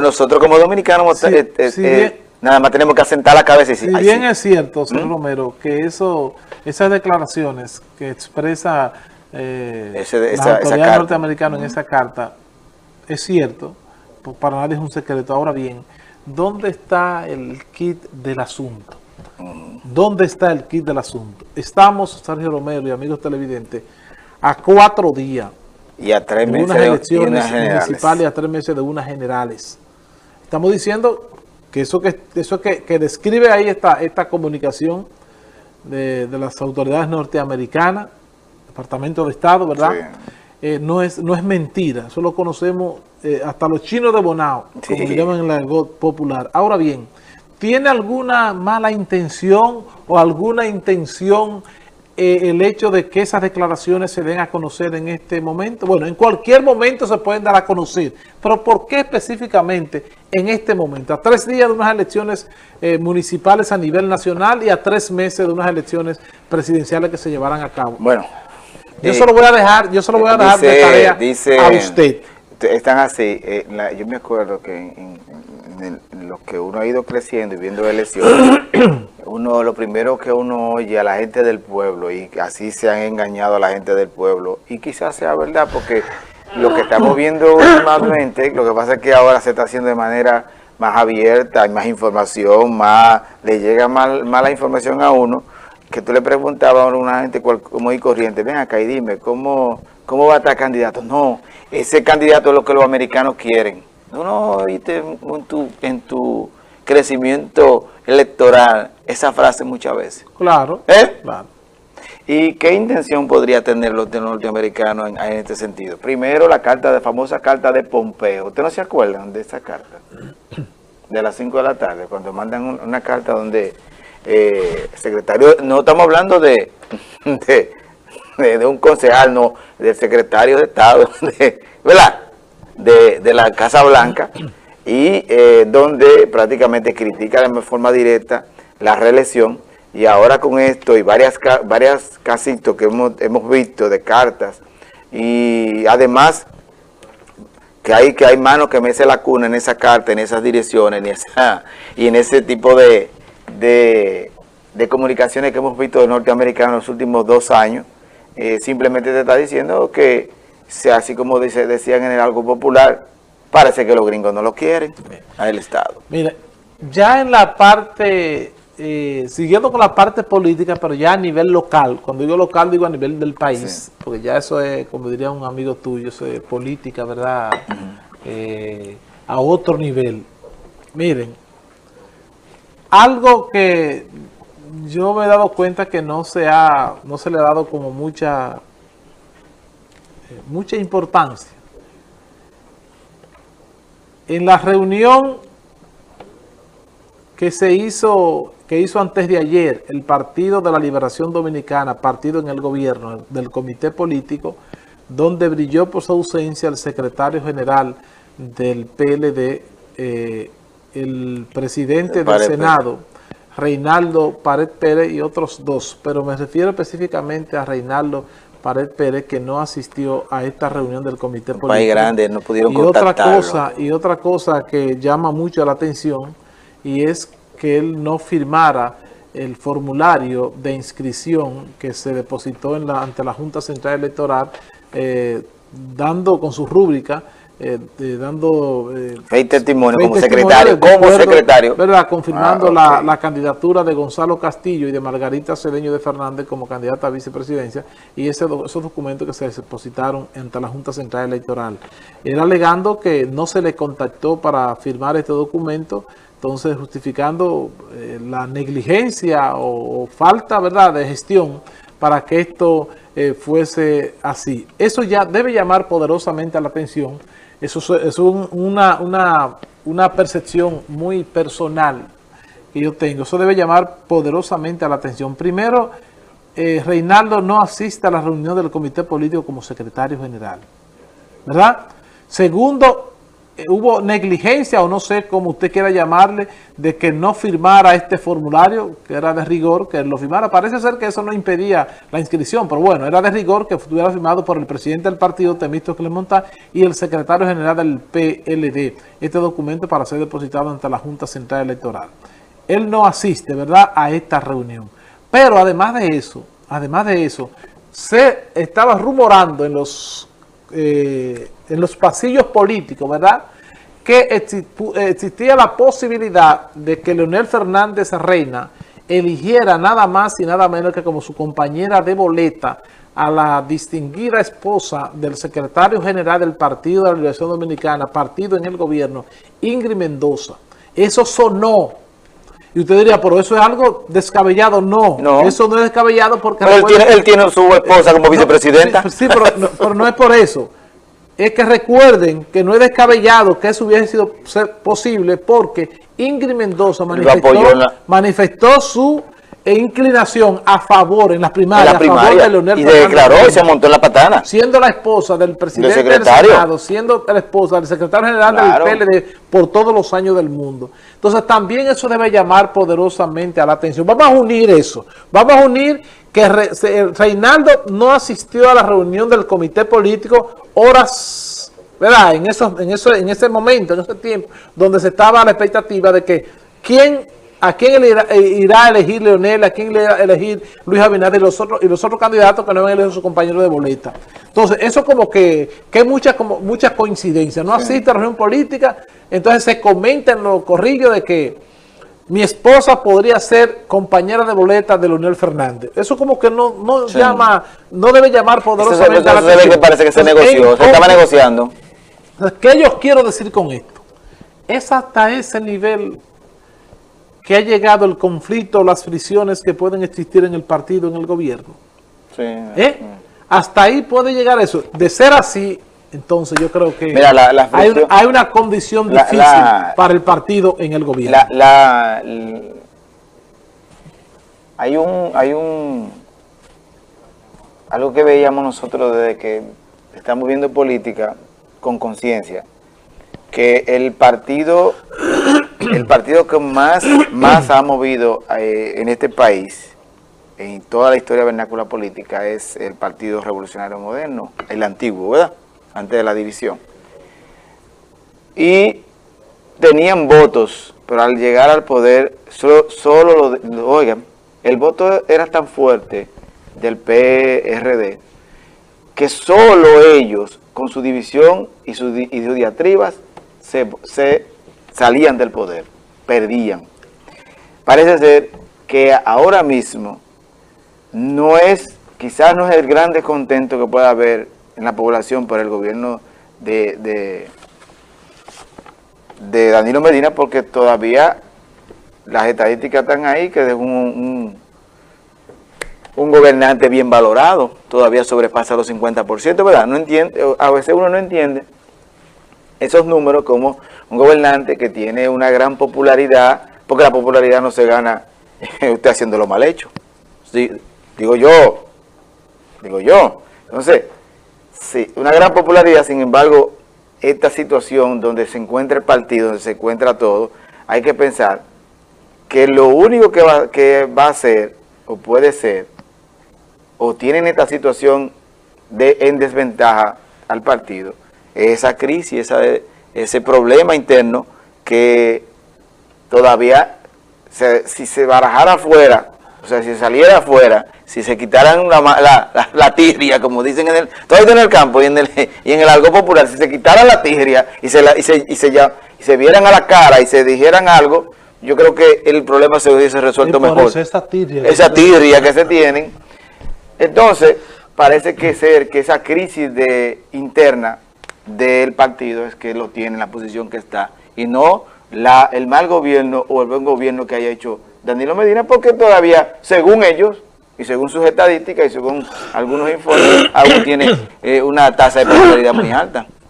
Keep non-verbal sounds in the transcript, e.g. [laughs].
Nosotros como dominicanos eh, eh, nada más tenemos que asentar la cabeza y decir, Si bien es cierto, señor ¿Mm? Romero, que eso, esas declaraciones que expresa eh, la autoridad norteamericana en ¿Mm? esa carta, es cierto, para nadie es un secreto. Ahora bien, ¿dónde está el kit del asunto? Mm. ¿Dónde está el kit del asunto? Estamos, Sergio Romero y amigos televidentes, a cuatro días y a tres meses de unas elecciones municipales y a tres meses de unas generales. Estamos diciendo que eso que eso que, describe ahí esta, esta comunicación de, las autoridades norteamericanas, Departamento de Estado, ¿verdad? Eh, no, es, no es mentira, eso lo conocemos eh, hasta los chinos de Bonao, como le llaman en la popular. Ahora bien, ¿tiene alguna mala intención o alguna intención eh, el hecho de que esas declaraciones se den a conocer en este momento? Bueno, en cualquier momento se pueden dar a conocer, pero ¿por qué específicamente en este momento? A tres días de unas elecciones eh, municipales a nivel nacional y a tres meses de unas elecciones presidenciales que se llevarán a cabo. Bueno. Yo se lo voy a dejar, yo se voy a dejar de tarea a usted. Están así, eh, yo me acuerdo que en, en, lo que uno ha ido creciendo y viendo elecciones, [clears throat] uno lo primero que uno oye a la gente del pueblo y así se han engañado a la gente del pueblo y quizás sea verdad porque lo que estamos viendo [laughs] últimamente, lo que pasa es que ahora se está haciendo de manera más abierta, hay más información, más le llega más, la información a uno, que tú le preguntabas a una gente como y corriente, ven acá y dime, ¿cómo, ¿cómo va a estar candidato? No, ese candidato es lo que los americanos quieren. No, no oíste en tu, en tu crecimiento electoral esa frase muchas veces. Claro. ¿Eh? Claro. ¿Y qué intención podría tener los norteamericanos en, en, este sentido? Primero, la carta de famosa carta de Pompeo. ¿Ustedes no se acuerdan de esa carta? [clears throat] De las 5 de la tarde, cuando mandan una carta donde eh, secretario, no estamos hablando de, [laughs] de, un concejal, no, del secretario de Estado, [laughs] ¿verdad? de, la Casa Blanca [clears throat] y eh, donde prácticamente critica de forma directa la reelección. Y ahora con esto y varias, varias casitos que hemos, hemos visto de cartas y además que hay, que hay manos que mece la cuna en esa carta, en esas direcciones en esa, y en ese tipo de, de, comunicaciones que hemos visto de norteamericanos en los últimos dos años, eh, simplemente te está diciendo que sea así como dice, decían en el algo popular, parece que los gringos no lo quieren al Estado. Mire, ya en la parte, eh, siguiendo con la parte política, pero ya a nivel local, cuando digo local digo a nivel del país, porque ya eso es, como diría un amigo tuyo, eso es política, ¿verdad? Eh, a otro nivel. Miren, algo que yo me he dado cuenta que no se, ha, no se le ha dado como mucha mucha importancia. En la reunión que se hizo, que hizo antes de ayer el Partido de la Liberación Dominicana, partido en el gobierno del comité político, donde brilló por su ausencia el secretario general del PLD, eh, el presidente del Senado, Reinaldo Pared Pérez y otros dos, pero me refiero específicamente a Reinaldo Pared Pérez, que no asistió a esta reunión del comité político. País grande, no pudieron y otra cosa Y otra cosa que llama mucho la atención, y es que él no firmara el formulario de inscripción que se depositó en la, ante la Junta Central Electoral, eh, dando con su rúbrica, eh, dando... Eh, testimonio como secretario, como secretario. ¿verdad? Confirmando ah, la, candidatura de Gonzalo Castillo y de Margarita Cedeño de Fernández como candidata a vicepresidencia y ese, esos documentos que se depositaron ante la Junta Central Electoral. Era alegando que no se le contactó para firmar este documento, entonces justificando eh, la negligencia o, falta ¿verdad? de gestión para que esto eh, fuese así. Eso ya debe llamar poderosamente a la atención eso es una, una, percepción muy personal que yo tengo. Eso debe llamar poderosamente a la atención. Primero, eh, Reinaldo no asiste a la reunión del comité político como secretario general. ¿Verdad? Segundo, hubo negligencia o no sé cómo usted quiera llamarle, de que no firmara este formulario, que era de rigor, que lo firmara. Parece ser que eso no impedía la inscripción, pero bueno, era de rigor que estuviera firmado por el presidente del partido, Temisto Clemontá, y el secretario general del PLD, este documento para ser depositado ante la Junta Central Electoral. Él no asiste, ¿verdad?, a esta reunión. Pero además de eso, además de eso, se estaba rumorando en los eh, en los pasillos políticos, ¿verdad? Que existía la posibilidad de que Leonel Fernández Reina eligiera nada más y nada menos que como su compañera de boleta a la distinguida esposa del secretario general del Partido de la Liberación Dominicana, partido en el gobierno, Ingrid Mendoza. Eso sonó. Y usted diría, pero eso es algo descabellado. No, no. eso no es descabellado porque... Pero él, tiene, su esposa como vicepresidenta. Sí, pero no es por eso es que recuerden que no es descabellado que eso hubiese sido posible porque Ingrid Mendoza manifestó, su inclinación a favor en las primarias, a favor de Leonel y declaró y se montó en la patana. Siendo la esposa del presidente del, Senado, siendo la esposa del secretario general del PLD por todos los años del mundo. Entonces también eso debe llamar poderosamente a la atención. Vamos a unir eso. Vamos a unir que Reinaldo no asistió a la reunión del comité político horas, ¿verdad? En, eso, en, eso, en ese momento, en ese tiempo, donde se estaba la expectativa de que quién, a quién irá, eh, irá a elegir Leonel, a quién irá a elegir Luis Abinader y los otros, y los otros candidatos que no han elegido a su compañero de boleta. Entonces, eso como que, que hay muchas como, mucha coincidencias. No asiste a la reunión política, entonces se comenta en los corrillos de que mi esposa podría ser compañera de boleta de Leonel Fernández. Eso como que no, no llama, no debe llamar poderosamente a la atención. que parece que se negoció, se estaba negociando. ¿Qué yo quiero decir con esto? Es hasta ese nivel que ha llegado el conflicto, las fricciones que pueden existir en el partido, en el gobierno. Sí. ¿Eh? Hasta ahí puede llegar eso. De ser así, entonces yo creo que hay, una condición difícil para el partido en el gobierno. hay un hay un algo que veíamos nosotros desde que estamos viendo política con conciencia, que el partido el partido que más, más ha movido eh, en este país, en toda la historia vernácula política, es el Partido Revolucionario Moderno, el antiguo, ¿verdad? antes de la división. Y tenían votos, pero al llegar al poder, solo, lo, oigan, el voto era tan fuerte del PRD que solo ellos, con su división y sus, diatribas, se, se salían del poder, perdían. Parece ser que ahora mismo no es, quizás no es el gran descontento que pueda haber en la población por el gobierno de, de, Danilo Medina porque todavía las estadísticas están ahí que es un, un, gobernante bien valorado, todavía sobrepasa los 50%, ¿verdad? No entiende, a veces uno no entiende esos números como un gobernante que tiene una gran popularidad, porque la popularidad no se gana [laughs] usted haciéndolo mal hecho. Sí, digo yo, digo yo. Entonces, Sí, una gran popularidad, sin embargo, esta situación donde se encuentra el partido, donde se encuentra todo, hay que pensar que lo único que va, que va a ser, o puede ser, o tienen esta situación de en desventaja al partido, esa crisis, esa, ese problema interno que todavía, si se barajara afuera, o sea, si saliera afuera, si se quitaran la, la, la, tirria, como dicen en el, todo en el campo y en el, [laughs] y en el algo popular, si se quitaran la tirria y se, y se, y se, ya, y se vieran a la cara y se dijeran algo, yo creo que el problema se hubiese resuelto mejor. esa tirria, esa tirria que se tienen. Entonces, parece que ser que esa crisis de interna del partido es que lo tiene en la posición que está y no la, el mal gobierno o el buen gobierno que haya hecho Danilo Medina porque todavía, según ellos, y según sus estadísticas y según algunos informes, aún tiene eh, una tasa de popularidad muy alta.